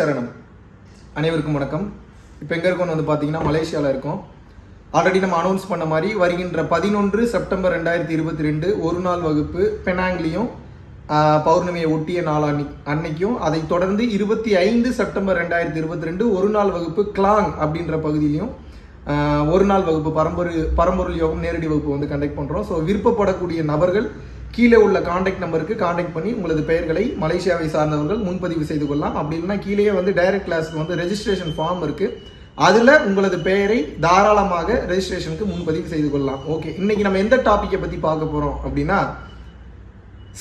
சரணம். அனைவருக்கும் வணக்கம். இப்போ எங்கே இருக்கோம்னு வந்து பார்த்தீங்கன்னா மலேசியாவில் இருக்கோம். ஆல்ரெடி நம்ம அனௌன்ஸ் பண்ண மாதிரி வருகின்ற பதினொன்று செப்டம்பர் ரெண்டாயிரத்தி இருபத்தி ரெண்டு ஒரு நாள் வகுப்பு பெனாங்லியும் பௌர்ணமியை ஒட்டிய நாள் அன்னி அன்னைக்கும் அதை தொடர்ந்து இருபத்தி ஐந்து செப்டம்பர் ரெண்டாயிரத்தி இருபத்தி ரெண்டு ஒரு நாள் வகுப்பு கிளாங் அப்படின்ற பகுதியிலையும் ஒரு நாள் வகுப்பு பரம்பொரு பரம்பொருள் யோகம் நேரடி வகுப்பு வந்து கண்டக்ட் பண்ணுறோம் ஸோ விருப்பப்படக்கூடிய நபர்கள் கீழே உள்ள காண்டாக்ட் நம்பருக்கு காண்டாக்ட் பண்ணி உங்களது பெயர்களை மலேசியாவை சார்ந்தவர்கள் முன்பதிவு செய்து கொள்ளலாம். அப்படி இல்லைன்னா கீழேயே வந்து டைரக்ட் கிளாஸ்க்கு வந்து ரெஜிஸ்ட்ரேஷன் ஃபார்ம் இருக்குது அதில் உங்களது பெயரை தாராளமாக ரெஜிஸ்ட்ரேஷனுக்கு முன்பதிவு செய்து கொள்ளலாம். ஓகே இன்னைக்கு நம்ம எந்த டாப்பிக்கை பற்றி பார்க்க போகிறோம் அப்படின்னா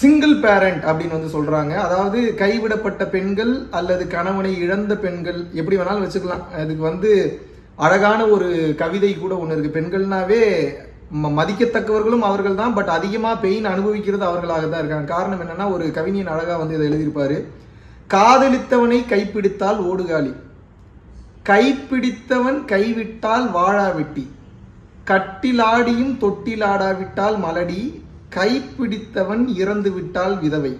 சிங்கிள் பேரண்ட் அப்படின்னு வந்து சொல்கிறாங்க அதாவது கைவிடப்பட்ட பெண்கள் அல்லது கணவனை இழந்த பெண்கள் எப்படி வேணாலும் வச்சுக்கலாம். அதுக்கு வந்து அழகான ஒரு கவிதை கூட ஒன்று இருக்குது பெண்கள்னாவே மதிக்கத்தக்கவர்களும் அவர்கள் தான் பட் அதிகமாக பெயின் அனுபவிக்கிறது அவர்களாக தான் இருக்காங்க. காரணம் என்னென்னா ஒரு கவிஞன் அழகாக வந்து இதை எழுதியிருப்பார். காதலித்தவனை கைப்பிடித்தால் ஓடுகாலி. கைப்பிடித்தவன் கைவிட்டால் வாழாவிட்டி. கட்டிலாடியும் தொட்டிலாடாவிட்டால் மலடி. கைப்பிடித்தவன் இறந்து விட்டால் விதவை.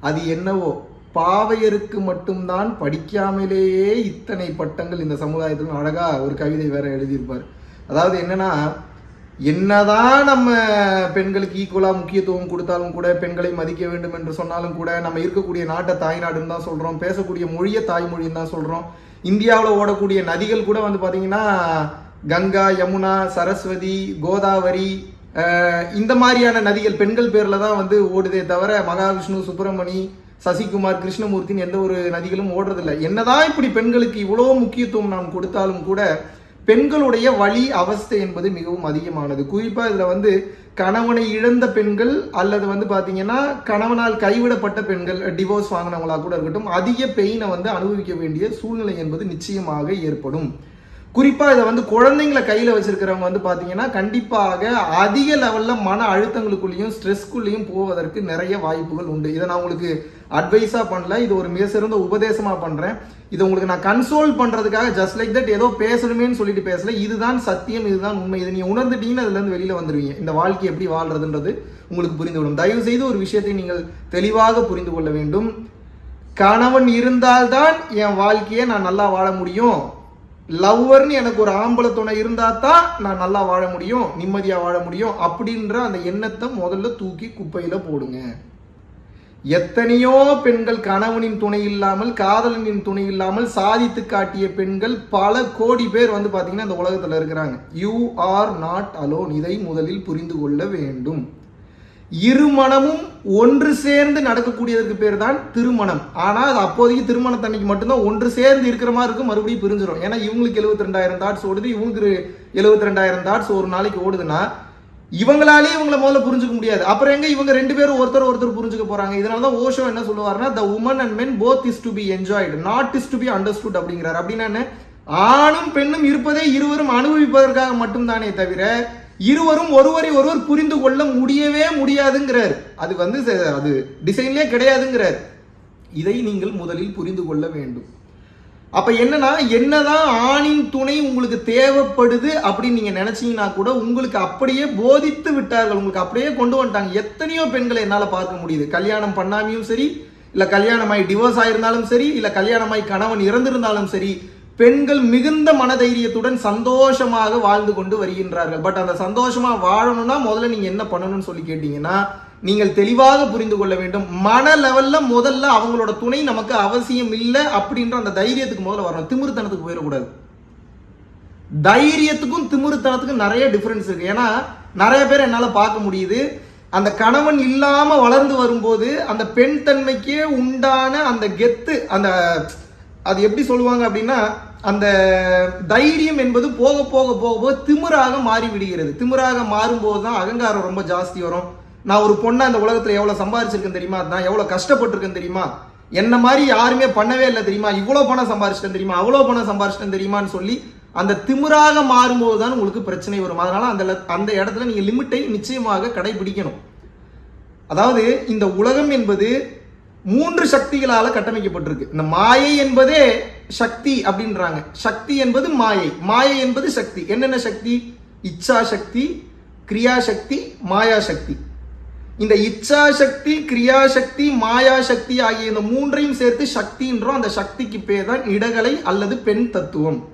அது என்னவோ பாவையருக்கு மட்டும்தான் படிக்காமலேயே இத்தனை பட்டங்கள் இந்த சமுதாயத்தில் அழகாக ஒரு கவிதை வேற எழுதியிருப்பார். அதாவது என்னன்னா என்னதான் நம்ம பெண்களுக்கு ஈக்குவலாக முக்கியத்துவம் கொடுத்தாலும் கூட பெண்களை மதிக்க வேண்டும் என்று சொன்னாலும் கூட நம்ம இருக்கக்கூடிய நாட்டை தாய்நாடுன்னு தான் சொல்கிறோம் பேசக்கூடிய மொழியை தாய்மொழின்னு தான் சொல்கிறோம் இந்தியாவில் ஓடக்கூடிய நதிகள் கூட வந்து பார்த்திங்கன்னா கங்கா யமுனா சரஸ்வதி கோதாவரி இந்த மாதிரியான நதிகள் பெண்கள் பேரில் தான் வந்து ஓடுதே தவிர மகாவிஷ்ணு சுப்பிரமணி சசிகுமார் கிருஷ்ணமூர்த்தின்னு எந்த ஒரு நதிகளும் ஓடுறதில்லை. என்னதான் இப்படி பெண்களுக்கு இவ்வளோ முக்கியத்துவம் நாம் கொடுத்தாலும் கூட பெண்களுடைய வழி அவஸ்தை என்பது மிகவும் அதிகமானது. குறிப்பாக இதில் வந்து கணவனை இழந்த பெண்கள் அல்லது வந்து பார்த்தீங்கன்னா கணவனால் கைவிடப்பட்ட பெண்கள் டிவோர்ஸ் வாங்கினவங்களா கூட இருக்கட்டும் அதிக பெயினை வந்து அனுபவிக்க வேண்டிய சூழ்நிலை என்பது நிச்சயமாக ஏற்படும். குறிப்பாக இதை வந்து குழந்தைங்களை கையில் வச்சுருக்கிறவங்க வந்து பார்த்தீங்கன்னா கண்டிப்பாக அதிக லெவலில் மன அழுத்தங்களுக்குள்ளேயும் ஸ்ட்ரெஸ்க்குள்ளேயும் போவதற்கு நிறைய வாய்ப்புகள் உண்டு. இதை நான் உங்களுக்கு அட்வைஸாக பண்ணல. இது ஒரு மிக சிறந்த உபதேசமாக பண்ணுறேன் இதை உங்களுக்கு நான் கன்சோல் பண்ணுறதுக்காக ஜஸ்ட் லைக் தட் ஏதோ பேசணுமேன்னு சொல்லிட்டு பேசல. இதுதான் சத்தியம் இதுதான் உண்மை. இதை நீங்கள் உணர்ந்துட்டீங்கன்னா அதுலேருந்து வெளியில் வந்துடுவீங்க இந்த வாழ்க்கை எப்படி வாழ்றதுன்றது உங்களுக்கு புரிந்துவிடும் தயவு செய்து ஒரு விஷயத்தை நீங்கள் தெளிவாக புரிந்து கொள்ள வேண்டும். கணவன் இருந்தால்தான் என் வாழ்க்கையை நான் நல்லா வாழ முடியும். லவ்வர்னு எனக்கு ஒரு ஆம்பளை துணை இருந்தா தான் நான் நல்லா வாழ முடியும் நிம்மதியாக வாழ முடியும் அப்படின்ற அந்த எண்ணத்தை முதல்ல தூக்கி குப்பையில் போடுங்க. எத்தனையோ பெண்கள் கணவனின் துணை இல்லாமல் காதலனின் துணை இல்லாமல் சாதித்து காட்டிய பெண்கள் பல கோடி பேர் வந்து பார்த்தீங்கன்னா இந்த உலகத்தில் இருக்கிறாங்க. யூ ஆர் நாட் அலோன் இதை முதலில் புரிந்து கொள்ள வேண்டும். இருமணமும் ஒன்று சேர்ந்து நடக்கக்கூடியதற்கு பேர் தான் திருமணம். ஆனால் அது அப்போதைக்கு திருமணத்தன்னைக்கு மட்டும்தான் ஒன்று சேர்ந்து இருக்கிற மாதிரி இருக்கும் மறுபடியும் பிரிஞ்சிடும் ஏன்னா இவங்களுக்கு எழுபத்தி ரெண்டாயிரம் தாட்ஸ் ஓடுது இவங்களுக்கு எழுபத்தி ரெண்டாயிரம் தாட்ஸ் ஒரு நாளைக்கு ஓடுதுன்னா இவங்களாலே இவங்களை முதல்ல புரிஞ்சுக்க முடியாது. அப்புறம் எங்க இவங்க ரெண்டு பேரும் ஒருத்தர் ஒருத்தர் புரிஞ்சுக்க போறாங்க. இதனால தான் ஓஷோ என்ன சொல்லுவாருன்னா the woman and men both is to be enjoyed not is to be understood அப்படிங்கிறார். அப்படின்னா ஆணும் பெண்ணும் இருப்பதே இருவரும் அனுபவிப்பதற்காக மட்டும்தானே தவிர இருவரும் ஒருவரை ஒருவர் புரிந்து கொள்ள முடியவே முடியாதுங்கிறார். அது வந்து ச- அது டிசைன்லேயே கிடையாதுங்கிறார். இதை நீங்கள் முதலில் புரிந்து கொள்ள வேண்டும். அப்ப என்னன்னா என்னதான் ஆணின் துணை உங்களுக்கு தேவைப்படுது அப்படின்னு நீங்க நினைச்சீங்கன்னா கூட உங்களுக்கு அப்படியே போதித்து விட்டார்கள் உங்களுக்கு அப்படியே கொண்டு வந்துட்டாங்க. எத்தனையோ பெண்களை என்னால பார்க்க முடியுது. கல்யாணம் பண்ணாமையும் சரி இல்ல கல்யாணமாய் டிவோர்ஸ் ஆயிருந்தாலும் சரி இல்ல கல்யாணமாய் கணவன் இறந்திருந்தாலும் சரி பெண்கள் மிகுந்த மனதைரியத்துடன் சந்தோஷமாக வாழ்ந்து கொண்டு வருகின்றார்கள். பட் அந்த சந்தோஷமா வாழணும்னா முதல்ல நீங்க என்ன பண்ணணும்னு சொல்லி கேட்டீங்கன்னா நீங்கள் தெளிவாக புரிந்து கொள்ள வேண்டும். மன லெவல்ல முதல்ல அவங்களோட துணை நமக்கு அவசியம் இல்லை அப்படின்ற அந்த தைரியத்துக்கு முதல்ல வரணும். திமிருத்தனத்துக்கு போயிடக்கூடாது. தைரியத்துக்கும் திமிருத்தனத்துக்கும் நிறைய டிஃபரன்ஸ் இருக்கு. ஏன்னா நிறைய பேர் என்னால் பார்க்க முடியுது. அந்த கணவன் இல்லாம வளர்ந்து வரும்போது அந்த பெண் தன்மைக்கே உண்டான அந்த கெத்து அந்த அது எப்படி சொல்லுவாங்க அப்படின்னா அந்த தைரியம் என்பது போக போக போக போக திமிராக மாறி விடுகிறது. திமிராக மாறும்போது தான் அகங்காரம் ரொம்ப ஜாஸ்தி வரும். நான் ஒரு பொண்ணை அந்த உலகத்தில் எவ்வளோ சம்பாரிச்சிருக்கேன் தெரியுமா? நான் எவ்வளோ கஷ்டப்பட்டிருக்கேன் தெரியுமா? என்ன மாதிரி யாருமே பண்ணவே இல்லை தெரியுமா? இவ்வளோ பணம் சம்பாரிச்சிட்டேன் தெரியுமா? அவ்வளோ பணம் சம்பாரிச்சிட்டேன் தெரியுமான்னு சொல்லி அந்த திமிராக மாறும்போது தான் உங்களுக்கு பிரச்சனை வரும். அதனால அந்த அந்த இடத்துல நீங்கள் லிமிட்டை நிச்சயமாக கடைபிடிக்கணும். அதாவது இந்த உலகம் என்பது மூன்று சக்திகளால் கட்டமைக்கப்பட்டிருக்கு. இந்த மாயை என்பதே சக்தி அப்படின்றாங்க. சக்தி என்பது மாயை. மாயை என்பது சக்தி. என்னென்ன சக்தி? இச்சா சக்தி கிரியா சக்தி மாயா சக்தி. இந்த இச்சா சக்தி கிரியா சக்தி மாயா சக்தி ஆகிய இந்த மூன்றையும் சேர்த்து சக்தின்றோம். அந்த சக்திக்கு பேர் தான் இடகலை அல்லது பெண் தத்துவம்.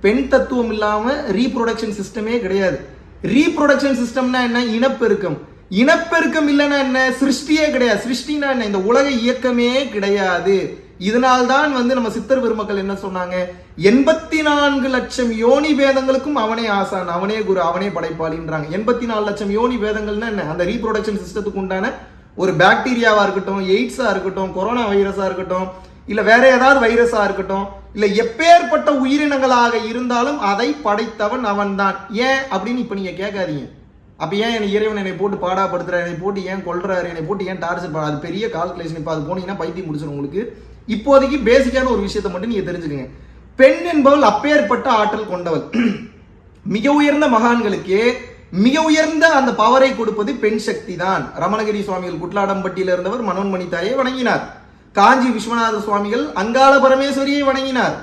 பெண் தத்துவம் இல்லாமல் ரீப்ரொடக்ஷன் சிஸ்டமே கிடையாது. ரீப்ரொடக்ஷன் சிஸ்டம்னா என்ன? இனப்பெருக்கம். இனப்பெருக்கம் இல்லைன்னா என்ன? சிருஷ்டியே கிடையாது. சிருஷ்டினா என்ன? இந்த உலக இயக்கமே கிடையாது. இதனால்தான் வந்து நம்ம சித்தர் பெருமக்கள் என்ன சொன்னாங்க? எண்பத்தி நான்கு லட்சம் யோனி பேதங்களுக்கும் அவனே ஆசான் அவனே குரு அவனே படைப்பாளின்றாங்க. எண்பத்தி நாலு லட்சம் யோனி பேதங்கள்னா என்ன? அந்த ரீப்ரொடக்ஷன் சிஸ்டத்துக்கு உண்டான ஒரு பாக்டீரியாவா இருக்கட்டும் எய்ட்ஸா இருக்கட்டும் கொரோனா வைரஸா இருக்கட்டும் இல்ல வேற ஏதாவது வைரஸா இருக்கட்டும் இல்ல எப்பேற்பட்ட உயிரினங்களாக இருந்தாலும் அதை படைத்தவன் அவன்தான். ஏன் அப்படின்னு இப்ப நீங்க கேட்காதீங்க. அப்ப ஏன் என்னை இறைவன் என்னை போட்டு பாடாப்படுத்துறாரு? என்னை போட்டு ஏன் கொள்றாரு என்னை போட்டு ஏன் டார்ச்சர் பண்ண அது பெரிய கால்குலேஷன். இப்ப அது போனீங்கன்னா பைத்தியம் முடிச்சிடும் உங்களுக்கு. இப்போதைக்கு பேசிக்கான ஒரு விஷயத்தை மட்டும் நீங்க தெரிஞ்சுக்கங்க. பெண் என்பவள் அப்பேற்பட்ட ஆற்றல் கொண்டவள். மிக உயர்ந்த மகான்களுக்கே மிக உயர்ந்த அந்த பவரை கொடுப்பது பெண் சக்தி தான். ரமணகிரி சுவாமிகள் குட்லாடம்பட்டியில் இருந்தவர் மனோன்மணி தாயை வணங்கினார். காஞ்சி விஸ்வநாத சுவாமிகள் அங்காள பரமேஸ்வரியை வணங்கினார்.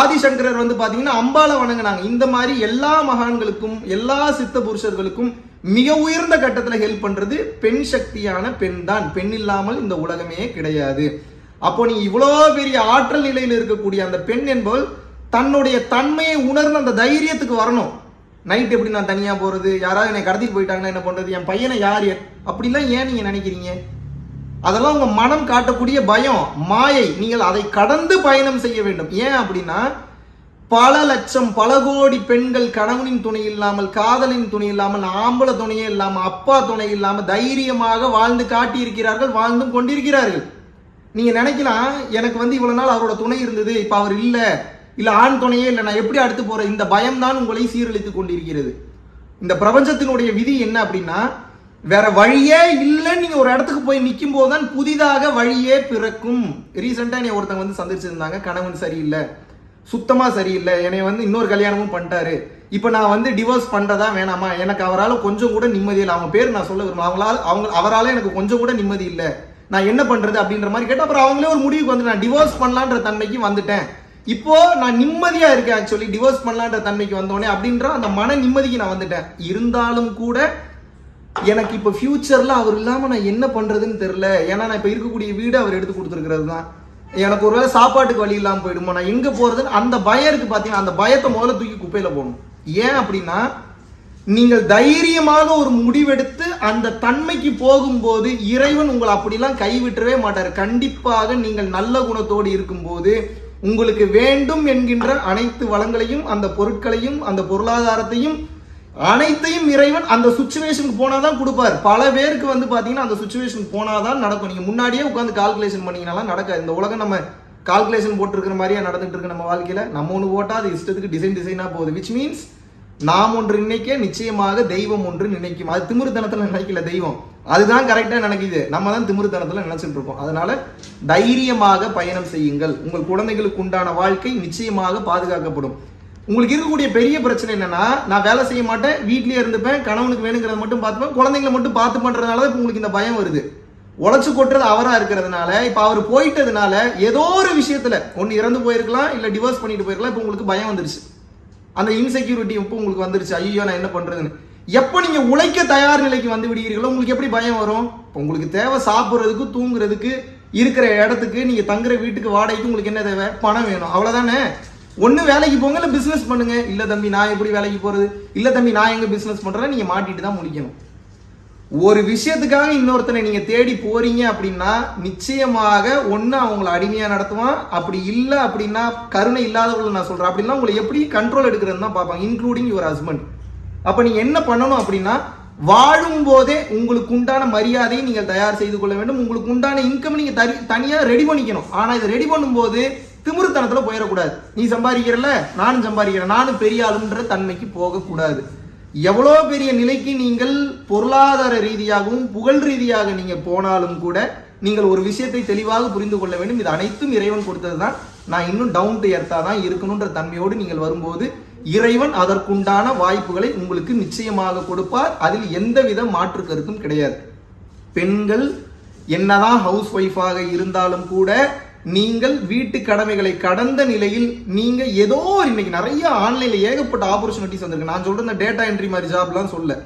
ஆதிசங்கரர் வந்து பார்த்தீங்கன்னா அம்பாளை வணங்கினாங்க. இந்த மாதிரி எல்லா மகான்களுக்கும் எல்லா சித்த புருஷர்களுக்கும் மிக உயர்ந்த கட்டத்தில் ஹெல்ப் பண்றது பெண் சக்தியான பெண் தான். பெண் இல்லாமல் இந்த உலகமே கிடையாது. அப்போ நீ இவ்வளோ பெரிய ஆற்றல் நிலையில் இருக்கக்கூடிய அந்த பெண் என்பவள் தன்னுடைய தன்மையை உணர்ந்து அந்த தைரியத்துக்கு வரணும். நைட் எப்படி நான் தனியாக போகிறது யாராவது என்னை கடத்திட்டு போயிட்டாங்கன்னா என்ன பண்ணுறது என் பையனை யார் அப்படிலாம் ஏன் நீங்கள் நினைக்கிறீங்க? அதெல்லாம் உங்கள் மனம் காட்டக்கூடிய பயம் மாயை. நீங்கள் அதை கடந்து பயணம் செய்ய வேண்டும். ஏன் அப்படின்னா பல லட்சம் பல கோடி பெண்கள் கணவனின் துணை இல்லாமல் காதலின் துணை இல்லாமல் ஆம்பளை துணையே இல்லாமல் அப்பா துணை இல்லாமல் தைரியமாக வாழ்ந்து காட்டியிருக்கிறார்கள் வாழ்ந்தும் கொண்டிருக்கிறார்கள். நீங்கள் நினைக்கலாம் எனக்கு வந்து இவ்வளோ நாள் அவரோட துணை இருந்தது இப்போ அவர் இல்லை இல்லை ஆண் துணையே இல்லை நான் எப்படி அடுத்து போகிறேன் இந்த பயம்தான் உங்களை சீரழித்துக் கொண்டிருக்கிறது. இந்த பிரபஞ்சத்தினுடைய விதி என்ன அப்படின்னா வேற வழியே இல்லைன்னு நீங்க ஒரு இடத்துக்கு போய் நிற்கும் போதுதான் புதிதாக வழியே பிறக்கும். ரீசெண்டா என்னை ஒருத்தங்க வந்து சந்திச்சிருந்தாங்க. கணவன் சரியில்லை. சுத்தமா சரியில்லை. என்னை வந்து இன்னொரு கல்யாணமும் பண்ணிட்டாரு. இப்போ நான் வந்து டிவோர்ஸ் பண்றதா வேணாமா? எனக்கு அவரால் கொஞ்சம் கூட நிம்மதி இல்லை. அவங்க பேர் நான் சொல்ல விரும்பல. அவங்களால அவங்க அவரால் எனக்கு கொஞ்சம் கூட நிம்மதி இல்லை. நான் என்ன பண்றது அப்படின்ற மாதிரி கேட்டால் அப்புறம் அவங்களே ஒரு முடிவுக்கு வந்து நான் டிவோர்ஸ் பண்ணலான்ற தன்மைக்கு வந்துட்டேன். இப்போ நான் நிம்மதியா இருக்கேன் ஆக்சுவலி டிவோர்ஸ் பண்ணலான்ற தன்மைக்கு வந்தோடனே அப்படின்ற அந்த மன நிம்மதிக்கு நான் வந்துட்டேன். இருந்தாலும் கூட எனக்கு இப்போ ஃப்யூச்சரில் அவர் இல்லாமல் நான் என்ன பண்ணுறதுன்னு தெரில ஏன்னா நான் இப்போ இருக்கக்கூடிய வீடு அவர் எடுத்து கொடுத்துருக்கிறது தான். எனக்கு ஒருவேளை சாப்பாட்டுக்கு வழி இல்லாமல் போயிடுமா நான் எங்கே போகிறதுன்னு அந்த பயம் பார்த்தீங்கன்னா அந்த பயத்தை முதல்ல தூக்கி குப்பையில் போகணும் ஏன் அப்படின்னா நீங்கள் தைரியமாக ஒரு முடிவெடுத்து அந்த தன்மைக்கு போகும்போது இறைவன் உங்களை அப்படிலாம் கைவிட்டவே மாட்டார். கண்டிப்பாக நீங்கள் நல்ல குணத்தோடு இருக்கும்போது உங்களுக்கு வேண்டும் என்கின்ற அனைத்து வளங்களையும் அந்த பொருட்களையும் அந்த பொருளாதாரத்தையும் அனைத்தையும் இறைவன் அந்த சுச்சுவேஷனுக்கு போனாதான் கொடுப்பார். பல பேருக்கு வந்து பாத்தீங்கன்னா அந்த சுச்சுவேஷனுக்கு போனாதான் நடக்கும். நீங்க முன்னாடியே உட்காந்து கால்குலேஷன் பண்ணீங்கனாலாம் நடக்காது. இந்த உலகம் நம்ம கால்குலேஷன் போட்டிருக்கிற மாதிரியே நடந்துட்டு இருக்கு நம்ம வாழ்க்கையில. நம்ம ஒன்று போட்டா அது இஷ்டத்துக்கு டிசைன் டிசைனா போகுது. விச் மீன்ஸ் நாம் ஒன்று நினைக்க நிச்சயமாக தெய்வம் ஒன்று நினைக்கும். அது திமிருத்தனத்துல நினைக்கல தெய்வம். அதுதான் கரெக்டா நினைக்குது. நம்ம தான் திமிருத்தனத்துல நினைச்சிட்டு இருக்கோம் அதனால தைரியமாக பயணம் செய்யுங்கள். உங்கள் குழந்தைகளுக்கு உண்டான வாழ்க்கை நிச்சயமாக பாதுகாக்கப்படும். உங்களுக்கு இருக்கக்கூடிய பெரிய பிரச்சனை என்னன்னா நான் வேலை செய்ய மாட்டேன் வீட்லயே இருந்துப்பேன் கணவனுக்கு வேணுங்கிறத மட்டும் பார்த்துப்பேன் குழந்தைங்களை மட்டும் பார்த்து பண்றதுனால தான் உங்களுக்கு இந்த பயம் வருது. உழைச்சு கொட்டுறது அவரா இருக்கிறதுனால இப்ப அவர் போயிட்டதுனால ஏதோ ஒரு விஷயத்துல ஒன்னு இறந்து போயிருக்கலாம் இல்ல டிவோர்ஸ் பண்ணிட்டு போயிருக்கலாம் இப்ப உங்களுக்கு பயம் வந்துருச்சு. அந்த இன்செக்யூரிட்டி இப்போ உங்களுக்கு வந்துருச்சு. ஐயோ நான் என்ன பண்றதுன்னு. எப்போ நீங்க உழைக்க தயார் நிலைக்கு வந்து விடுகிறீர்களோ உங்களுக்கு எப்படி பயம் வரும்? இப்போ உங்களுக்கு தேவை சாப்பிட்றதுக்கு தூங்குறதுக்கு இருக்கிற இடத்துக்கு நீங்க தங்குற வீட்டுக்கு வாடகைக்கு உங்களுக்கு என்ன தேவை? பணம் வேணும். அவ்வளவுதானே? ஒன்று வேலைக்கு போங்க இல்லை பிஸ்னஸ் பண்ணுங்க. இல்லை தம்பி நான் எப்படி வேலைக்கு போகிறது இல்லை தம்பி நான் எங்கே பிஸ்னஸ் பண்ணுறேன் நீங்கள் மாட்டிட்டு தான் முடிக்கணும். ஒரு விஷயத்துக்காக இன்னொருத்தனை நீங்கள் தேடி போறீங்க அப்படின்னா நிச்சயமாக ஒன்று அவங்கள அடிமையாக நடத்துவான். அப்படி இல்லை அப்படின்னா கருணை இல்லாதவங்களை நான் சொல்கிறேன் அப்படின்னா உங்களை எப்படி கண்ட்ரோல் எடுக்கிறதுன்னு தான் பார்ப்பாங்க இன்க்ளூடிங் யுவர் ஹஸ்பண்ட் அப்போ நீங்கள் என்ன பண்ணணும் அப்படின்னா வாழும் போதே உங்களுக்கு உண்டான மரியாதையை நீங்கள் தயார் செய்து கொள்ள வேண்டும். உங்களுக்கு உண்டான இன்கம் நீங்கள் தனி தனியாக ரெடி பண்ணிக்கணும். ஆனால் இதை ரெடி பண்ணும்போது திமிருத்தனத்தில் போயிடக்கூடாது. நீ சம்பாதிக்கிறல நானும் சம்பாதிக்கிறேன். நானும் பெரிய ஆளுன்ற தன்மைக்கு போகக்கூடாது. எவ்வளோ பெரிய நிலைக்கு நீங்கள் பொருளாதார ரீதியாகவும் புகழ் ரீதியாக நீங்கள் போனாலும் கூட நீங்கள் ஒரு விஷயத்தை தெளிவாக புரிந்து கொள்ள வேண்டும். இது அனைத்தும் இறைவன் கொடுத்தது தான் நான் இன்னும் டவுன் டு எர்த்தாக தான் இருக்கணுன்ற தன்மையோடு நீங்கள் வரும்போது இறைவன் அதற்குண்டான வாய்ப்புகளை உங்களுக்கு நிச்சயமாக கொடுப்பார். அதில் எந்தவித மாற்று கருத்தும் கிடையாது. பெண்கள் என்னதான் ஹவுஸ் ஒய்ஃபாக இருந்தாலும் கூட நீங்கள் வீட்டு கடமைகளை கடந்த நிலையில் நீங்க ஏதோ இன்னைக்கு நிறைய ஆன்லைன்ல ஏகப்பட்ட ஆப்பர்ச்சுனிட்டிஸ் வந்திருக்கு. நான் சொல்ற இந்த டேட்டா என்ட்ரி மாதிரி ஜாப்லாம் சொல்ல.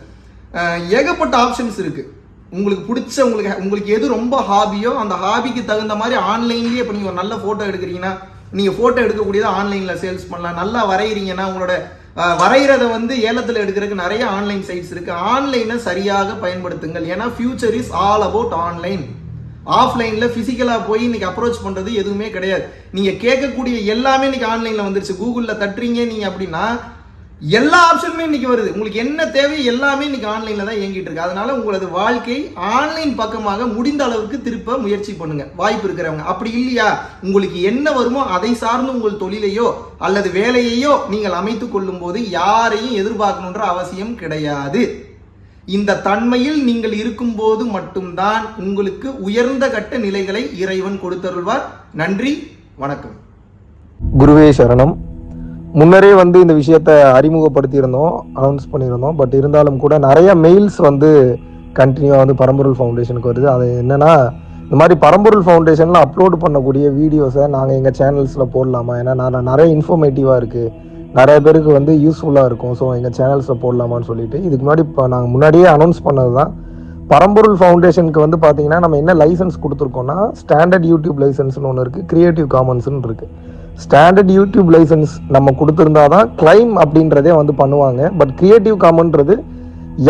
ஏகப்பட்ட ஆப்ஷன்ஸ் இருக்கு. உங்களுக்கு பிடிச்ச உங்களுக்கு உங்களுக்கு எது ரொம்ப ஹாபியோ அந்த ஹாபிக்கு தகுந்த மாதிரி ஆன்லைன்லயே இப்போ நீங்கள் ஒரு நல்ல ஃபோட்டோ எடுக்கிறீங்கன்னா நீங்கள் ஃபோட்டோ எடுக்கக்கூடியதை ஆன்லைனில் சேல்ஸ் பண்ணலாம். நல்லா வரைகிறீங்கன்னா உங்களோட வரைகிறத வந்து ஏலத்தில் எடுக்கிறதுக்கு நிறைய ஆன்லைன் சைட்ஸ் இருக்கு. ஆன்லைனை சரியாக பயன்படுத்துங்கள். ஏன்னா future is all about online ஆஃப்லைனில் ஃபிசிக்கலாக போய் இன்றைக்கி அப்ரோச் பண்ணுறது எதுவுமே கிடையாது. நீங்கள் கேட்கக்கூடிய எல்லாமே இன்றைக்கி ஆன்லைனில் வந்துருச்சு. கூகுளில் தட்டுறீங்க நீங்கள் அப்படின்னா எல்லா ஆப்ஷனுமே இன்னைக்கு வருது. உங்களுக்கு என்ன தேவை எல்லாமே இன்னைக்கு ஆன்லைன்ல தான் இயங்கிட்டு இருக்கு. அதனால உங்களது வாழ்க்கை ஆன்லைன் பக்கமாக முடிந்த அளவுக்கு திருப்ப முயற்சி பண்ணுங்க. வாய்ப்பு இருக்கிறவங்க. அப்படி இல்லையா? உங்களுக்கு என்ன வருமோ அதை சார்ந்து உங்கள் தொழிலையோ அல்லது வேலையையோ நீங்கள் அமைத்துக் கொள்ளும் போது யாரையும் எதிர்பார்க்கணுன்ற அவசியம் கிடையாது. இந்த தன்மையில் நீங்கள் இருக்கும்போது மட்டும்தான் உங்களுக்கு உயர்ந்த கட்ட நிலைகளை இறைவன் கொடுத்தருள்வார். நன்றி வணக்கம். குருவே சரணம். முன்னரே வந்து இந்த விஷயத்த அறிமுகப்படுத்தியிருந்தோம் அனௌன்ஸ் பண்ணியிருந்தோம் பட் இருந்தாலும் கூட நிறைய மெயில்ஸ் வந்து கண்டினியூவாக வந்து பரம்பொருள் ஃபவுண்டேஷனுக்கு வருது. அது என்னென்னா இந்த மாதிரி பரம்பொருள் ஃபவுண்டேஷனில் அப்லோட் பண்ணக்கூடிய வீடியோஸை நாங்கள் எங்கள் சேனல்ஸில் போடலாமா? ஏன்னா நான் நிறைய இன்ஃபர்மேட்டிவாக இருக்குது நிறைய பேருக்கு வந்து யூஸ்ஃபுல்லாக இருக்கும். ஸோ எங்கள் சேனல்ஸில் போடலாமான்னு சொல்லிட்டு. இதுக்கு முன்னாடி இப்போ நாங்கள் முன்னாடியே அனௌன்ஸ் பண்ணது தான் பரம்பொருள் ஃபவுண்டேஷனுக்கு வந்து பார்த்தீங்கன்னா நம்ம என்ன லைசன்ஸ் கொடுத்துருக்கோம்னா ஸ்டாண்டர்ட் யூடியூப் லைசன்ஸ்னு ஒன்று இருக்குது க்ரியேட்டிவ் காமன்ஸ்னு இருக்குது ஸ்டாண்டர்ட் யூடியூப் லைசன்ஸ் நம்ம கொடுத்துருந்தா தான் கிளைம் அப்படின்றதே வந்து பண்ணுவாங்க. பட் க்ரியேட்டிவ் காமன்றது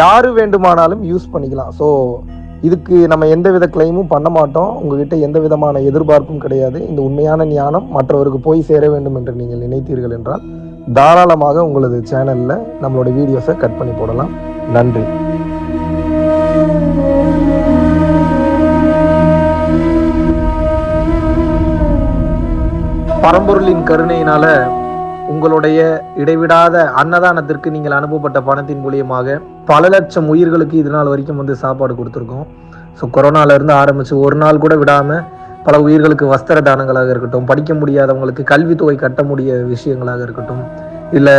யார் வேண்டுமானாலும் யூஸ் பண்ணிக்கலாம். ஸோ இதுக்கு நம்ம எந்த வித கிளைமும் பண்ண மாட்டோம். உங்ககிட்ட எந்த விதமான எதிர்பார்ப்பும் கிடையாது. இந்த உண்மையான ஞானம் மற்றவருக்கு போய் சேர வேண்டும் என்று நீங்கள் நினைத்தீர்கள் என்றால் தாராளமாக உங்களது சேனலில் நம்மளோட வீடியோஸை கட் பண்ணி போடலாம். நன்றி. பரம்பொருளின் கருணையினால உங்களுடைய இடைவிடாத அன்னதானத்திற்கு நீங்கள் அனுப்பப்பட்ட பணத்தின் மூலியமாக பல லட்சம் உயிர்களுக்கு இது நாள் வரைக்கும் வந்து சாப்பாடு கொடுத்துருக்கோம். ஸோ கொரோனாவிலேருந்து ஆரம்பித்து ஒரு நாள் கூட விடாமல் பல உயிர்களுக்கு வஸ்திர தானங்களாக இருக்கட்டும் படிக்க முடியாதவங்களுக்கு கல்வித்தொகை கட்ட முடிய விஷயங்களாக இருக்கட்டும் இல்லை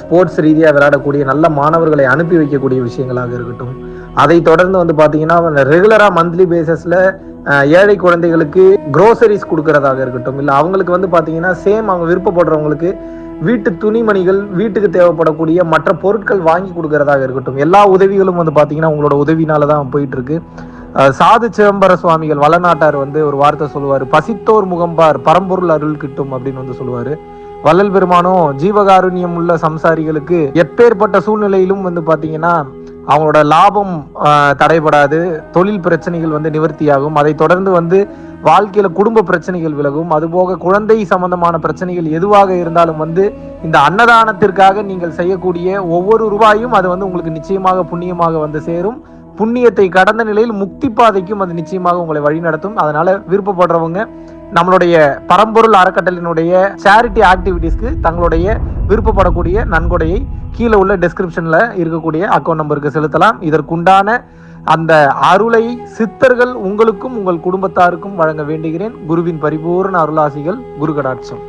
ஸ்போர்ட்ஸ் ரீதியாக விளையாடக்கூடிய நல்ல மாணவர்களை அனுப்பி வைக்கக்கூடிய விஷயங்களாக இருக்கட்டும். அதை தொடர்ந்து வந்து பார்த்தீங்கன்னா ரெகுலராக மந்த்லி பேசிஸில் ஏழை குழந்தைகளுக்கு க்ரோசரிஸ் கொடுக்கறதாக இருக்கட்டும் இல்லை அவங்களுக்கு வந்து பார்த்தீங்கன்னா சேம் அவங்க விருப்பப்படுறவங்களுக்கு வீட்டு துணிமணிகள் வீட்டுக்கு தேவைப்படக்கூடிய மற்ற பொருட்கள் வாங்கி கொடுக்கறதாக இருக்கட்டும் எல்லா உதவிகளும் வந்து பார்த்தீங்கன்னா உங்களோட உதவினால தான் போயிட்டு இருக்கு. சாது சிதம்பர சுவாமிகள் வளநாட்டார் வந்து ஒரு வார்த்தை சொல்லுவார். பசித்தோர் முகம்பார் பரம்பொருள் அருள் கிட்டும் அப்படின்னு வந்து சொல்லுவார். வள்ளல் பெருமானும் ஜீவகாருண்யம் உள்ள சம்சாரிகளுக்கு எப்பேற்பட்ட சூழ்நிலையிலும் வந்து பார்த்தீங்கன்னா அவங்களோட லாபம் தடைபடாது தொழில் பிரச்சனைகள் வந்து நிவர்த்தியாகும். அதை தொடர்ந்து வந்து வாழ்க்கையில குடும்ப பிரச்சனைகள் விலகும். அதுபோக குழந்தை சம்பந்தமான பிரச்சனைகள் எதுவாக இருந்தாலும் வந்து இந்த அன்னதானத்திற்காக நீங்கள் செய்யக்கூடிய ஒவ்வொரு ரூபாயும் அது வந்து உங்களுக்கு நிச்சயமாக புண்ணியமாக வந்து சேரும். புண்ணியத்தை கடந்த நிலையில் முக்தி பாதைக்கும் அது நிச்சயமாக உங்களை வழிநடத்தும் அதனால விருப்பப்படுறவங்க நம்மளுடைய பரம்பொருள் அறக்கட்டளினுடைய சேரிட்டி ஆக்டிவிட்டீஸ்க்கு தங்களுடைய விருப்பப்படக்கூடிய நன்கொடையை கீழே உள்ள டெஸ்கிரிப்ஷன்ல இருக்கக்கூடிய அக்கௌண்ட் நம்பருக்கு செலுத்தலாம். இதற்குண்டான அந்த அருளை சித்தர்கள் உங்களுக்கும் உங்கள் குடும்பத்தாருக்கும் வழங்க வேண்டுகிறேன். குருவின் பரிபூர்ண அருளாசிகள் குரு கடாட்சம்.